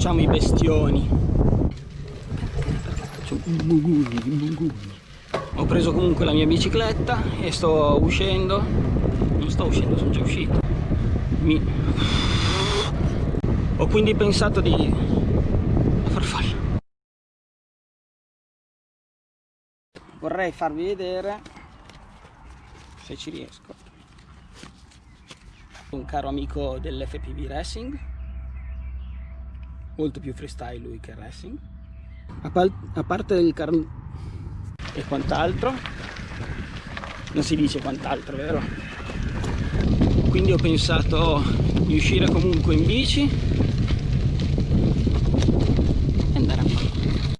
incrociamo i bestioni. Ho preso comunque la mia bicicletta e sto uscendo. Non sto uscendo sono già uscito. Mi... ho quindi pensato di farfalla vorrei farvi vedere se ci riesco un caro amico dell'FPV Racing molto più freestyle lui che racing. A, a parte il car e quant'altro? Non si dice quant'altro vero? Quindi ho pensato di uscire comunque in bici